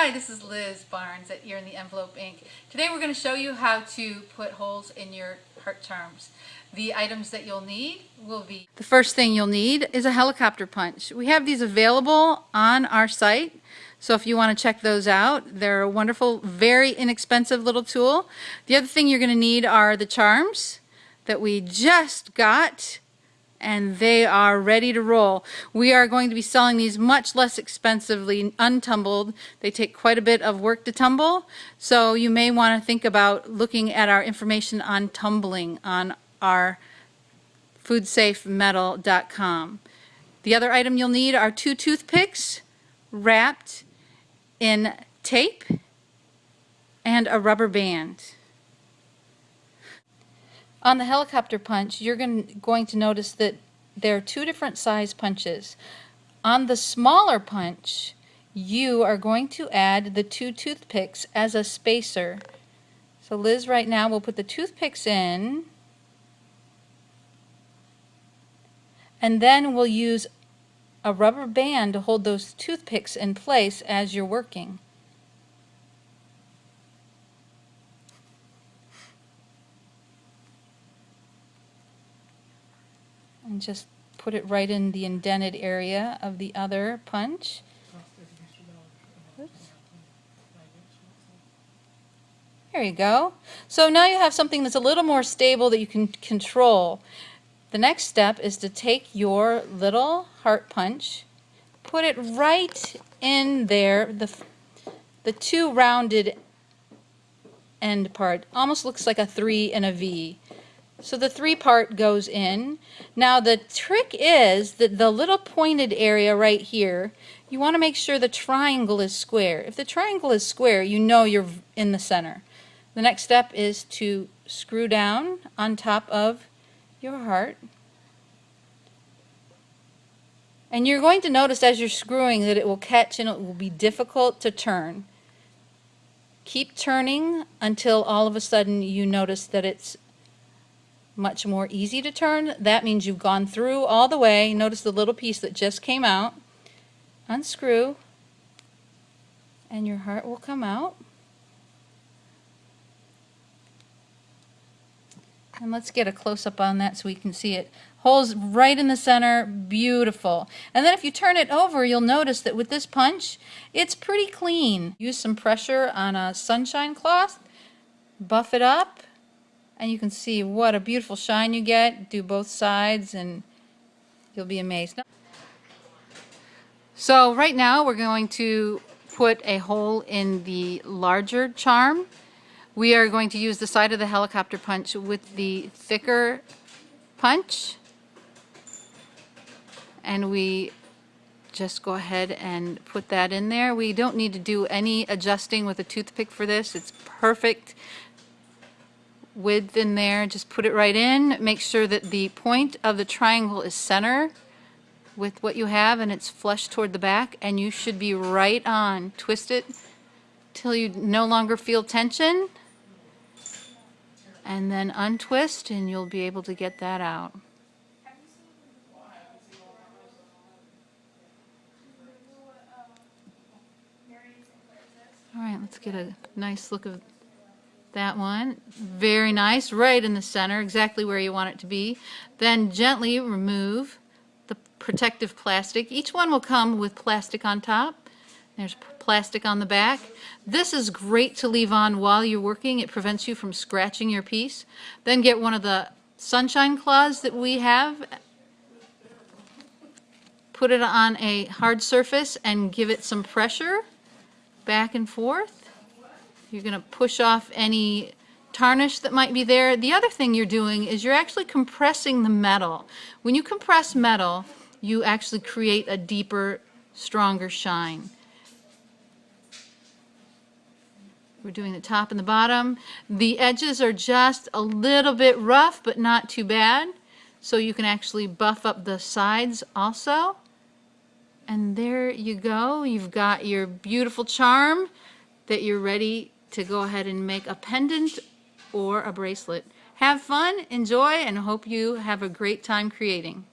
Hi, this is Liz Barnes at Ear in the Envelope Inc. Today we're going to show you how to put holes in your heart charms. The items that you'll need will be... The first thing you'll need is a helicopter punch. We have these available on our site, so if you want to check those out, they're a wonderful, very inexpensive little tool. The other thing you're going to need are the charms that we just got and they are ready to roll. We are going to be selling these much less expensively untumbled. They take quite a bit of work to tumble, so you may want to think about looking at our information on tumbling on our foodsafemetal.com. The other item you'll need are two toothpicks wrapped in tape and a rubber band. On the helicopter punch, you're going to notice that there are two different size punches. On the smaller punch, you are going to add the two toothpicks as a spacer. So Liz right now will put the toothpicks in and then we'll use a rubber band to hold those toothpicks in place as you're working. And just put it right in the indented area of the other punch. Oops. There you go. So now you have something that's a little more stable that you can control. The next step is to take your little heart punch, put it right in there, the, the two rounded end part. Almost looks like a three and a V. So the three part goes in. Now the trick is that the little pointed area right here, you want to make sure the triangle is square. If the triangle is square, you know you're in the center. The next step is to screw down on top of your heart. And you're going to notice as you're screwing that it will catch and it will be difficult to turn. Keep turning until all of a sudden you notice that it's much more easy to turn. That means you've gone through all the way. Notice the little piece that just came out. Unscrew and your heart will come out. And let's get a close-up on that so we can see it. Holes right in the center, beautiful. And then if you turn it over, you'll notice that with this punch, it's pretty clean. Use some pressure on a sunshine cloth, buff it up, and you can see what a beautiful shine you get. Do both sides and you'll be amazed. So right now we're going to put a hole in the larger charm. We are going to use the side of the helicopter punch with the thicker punch. And we just go ahead and put that in there. We don't need to do any adjusting with a toothpick for this. It's perfect width in there, just put it right in. Make sure that the point of the triangle is center with what you have and it's flush toward the back and you should be right on. Twist it till you no longer feel tension and then untwist and you'll be able to get that out. All right, let's get a nice look of that one. Very nice, right in the center, exactly where you want it to be. Then gently remove the protective plastic. Each one will come with plastic on top. There's plastic on the back. This is great to leave on while you're working. It prevents you from scratching your piece. Then get one of the sunshine cloths that we have. Put it on a hard surface and give it some pressure back and forth. You're going to push off any tarnish that might be there. The other thing you're doing is you're actually compressing the metal. When you compress metal, you actually create a deeper, stronger shine. We're doing the top and the bottom. The edges are just a little bit rough, but not too bad. So you can actually buff up the sides also. And there you go. You've got your beautiful charm that you're ready to go ahead and make a pendant or a bracelet. Have fun, enjoy, and hope you have a great time creating.